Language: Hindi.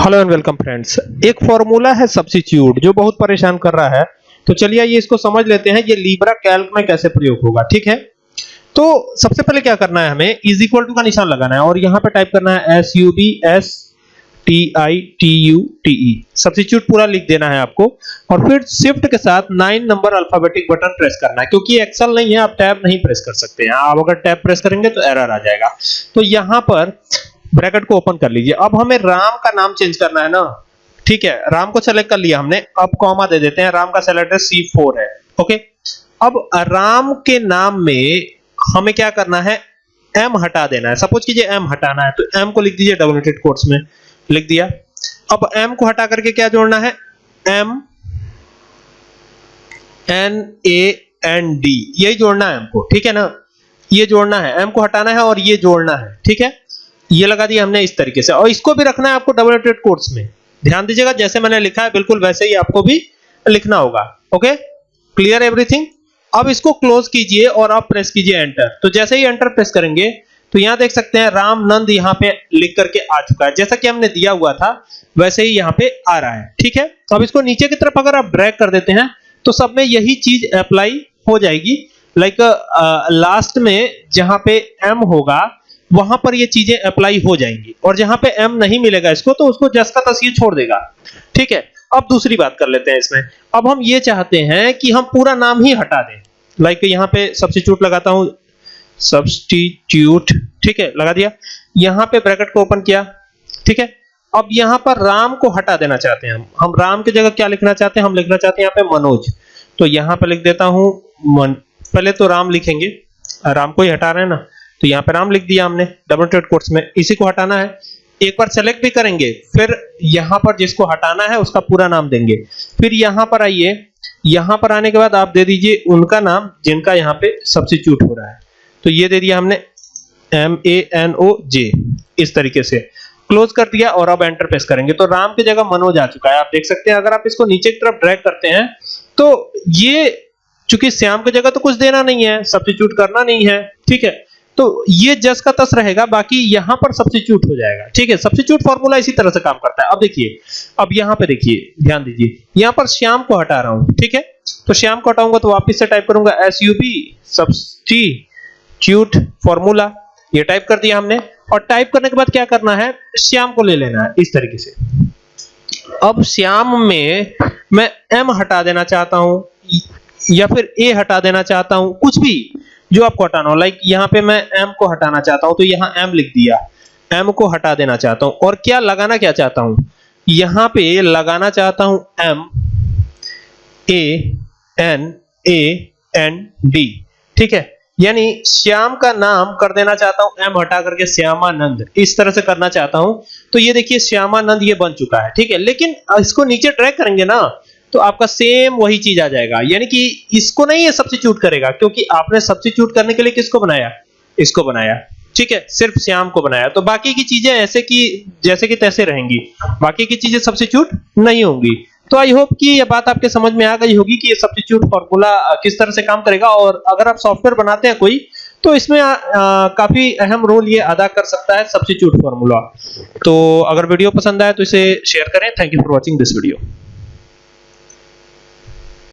हेलो एंड वेलकम फ्रेंड्स एक फॉर्मूला है सब्स्टिट्यूट जो बहुत परेशान कर रहा है। तो चलिए ये इसको समझ लेते हैं ये लीब्रा कैल्क में कैसे प्रयोग होगा, ठीक है? तो सबसे पहले क्या करना है हमें? इज़ इक्वल टू का निशान लगाना है, और यहाँ पे टाइप करना है S U B S T I T U T E substitute पूरा लिख देना है आपको, और फिर शिफ्ट के साथ nine number alphabetic button press करना है, क्योंकि एक्सेल नहीं है, आप टैब नहीं प्रेस कर सकते हैं। आप अगर टैब प्रेस करेंगे तो एरर आ जाएगा। तो यहाँ पर ब्रैकेट को ओपन कर लीजिए। अब हमें राम का नाम चेंज करना है ना। ठीक है, राम को सेलेक्ट कर लिया हमने। अब कॉमा दे देते हैं। राम का सेल एड्रेस C4 है। ओके अब राम के नाम में हमें क्या करना है? एम हटा देना है। सपोज़ कीजिए एम हटाना है तो एम को लिख दीजिए डबल नेटेड में। लिख दिया। अब एम को हटा करके क्या जोड़ना है? M N A, N, D यही जोड़ना है हमको ठीक है ना? ये जोड़ना है। एम को हटाना है और ये जोड़ना है। ठीक है? ये लगा दिया हमने इस तरीके से। और इसको भी रखना है आपको डबल नेटेड कोट्स में। ध्यान दीजिएगा, जैसे मैंने लिखा है, बिल्कुल वैसे ही आपको भी लिखना होगा। ओके क्लियर एवरीथिंग अब इसको क्लोज कीजिए और आप प्रेस कीजिए एंटर तो जैसे ही एंटर प्रेस करेंगे तो यहाँ देख सकते हैं राम नंद यहाँ पे लिख करके आ चुका है। जैसा कि हमने दिया हुआ था, वैसे ही यहाँ पे आ रहा है। ठीक है? अब इसको नीचे की तरफ़ अगर आप ड्रैग कर देते हैं तो सब में यही चीज़ अप्लाई हो जाएगी। लाइक लास्ट में जहाँ पे एम होगा वहाँ पर ये चीज़ें अप्लाई हो जाएँगी। और जहाँ पे एम नहीं मिलेगा इसको तो उसको जस का तस्वीर छोड़ देगा। ठीक है? अब दूसरी बात कर लेते हैं इसमें। अब हम ये चाहते हैं कि हम पूरा नाम ही हटा दें। लाइक यहाँ पे सब्स्टिट्यूट लगाता हूँ। सब्स्टिट्यूट ठीक है? लगा दिया। यहाँ पे ब्रैकेट को ओपन किया। ठीक है? अब यहाँ पर राम को हटा देना चाहते हैं हम। हम राम की जगह क्या लिखना चाहते हैं? हम लिखना चाहते हैं यहाँ पे मनोज। तो यहाँ पे लिख देता हूँ मन पहले तो राम लिखेंगे। राम को ही हटा रहे हैं ना। तो यहाँ पे नाम लिख दिया हमने डबल ट्रेड कोट्स में। इसी को हटाना है। एक बार सेलेक्ट भी करेंगे, फिर यहाँ पर जिसको हटाना है, उसका पूरा नाम देंगे। फिर यहाँ पर आइए, यहाँ पर आने के बाद आप दे दीजिए उनका नाम, जिनका यहाँ पे सब्स्टिट्यूट हो रहा है। तो ये दे दिया हमने एम ए एन ओ जे इस तरीके से। क्लोज कर दिया और अब एंटर प्रेस करेंगे। तो राम की जगह मनोज आ चुका है। आप देख सकते हैं, अगर आप इसको नीचे की तरफ़ ड्रैग करते हैं तो ये चूँकि श्याम की जगह तो कुछ देना नहीं है सब्स्टिट्यूट करना नहीं है, ठीक है? तो ये जस का तस रहेगा, बाकी यहाँ पर सब्स्टिट्यूट हो जाएगा। ठीक है सब्स्टिट्यूट फार्मूला इसी तरह से काम करता है। अब देखिए, अब यहाँ पे देखिए, ध्यान दीजिए, यहाँ पर श्याम को हटा रहा हूँ, ठीक है? तो श्याम को हटाऊँगा तो वापस से टाइप करूँगा S U B substitute formula ये टाइप कर दिया हमने, और टाइप करने के बाद क्या करना है? श्याम को ले लेना है, इस तरीके से। अब श्याम में मैं एम हटा देना चाहता हूँ, या फिर ए हटा देना चाहता हूँ, कुछ भी। जो आपको हटाना हो लाइक यहाँ पे मैं एम को हटाना चाहता हूँ तो यहाँ एम लिख दिया। एम को हटा देना चाहता हूँ। और क्या लगाना क्या चाहता हूँ? यहाँ पे लगाना चाहता हूँ M A N A N D ठीक है? यानी श्याम का नाम कर देना चाहता हूँ एम हटा करके श्यामानंद। इस तरह से करना चाहता हूँ। तो ये देखिए, श्यामानंद ये बन चुका है। ठीक है? लेकिन इसको नीचे ट्रैक करेंगे ना तो आपका सेम वही चीज़ आ जाएगा। यानी कि इसको नहीं ये सब्स्टिट्यूट करेगा क्योंकि आपने सब्स्टिट्यूट करने के लिए किसको बनाया? इसको बनाया। ठीक है सिर्फ़ श्याम को बनाया। तो बाकी की चीज़ें ऐसे की जैसे कि तैसे रहेंगी। बाकी की चीज़ें सब्स्टिट्यूट नहीं होंगी। तो आई होप कि ये बात आपके समझ में आ गई होगी कि ये सब्स्टिट्यूट फार्मूला किस तरह से काम करेगा। और अगर आप सॉफ्टवेयर बनाते हैं कोई तो इसमें आ, आ, काफ़ी अहम रोल ये अदा कर सकता है सब्स्टिट्यूट फार्मूला तो अगर वीडियो पसंद आए तो इसे शेयर करें। Thank you for watching this video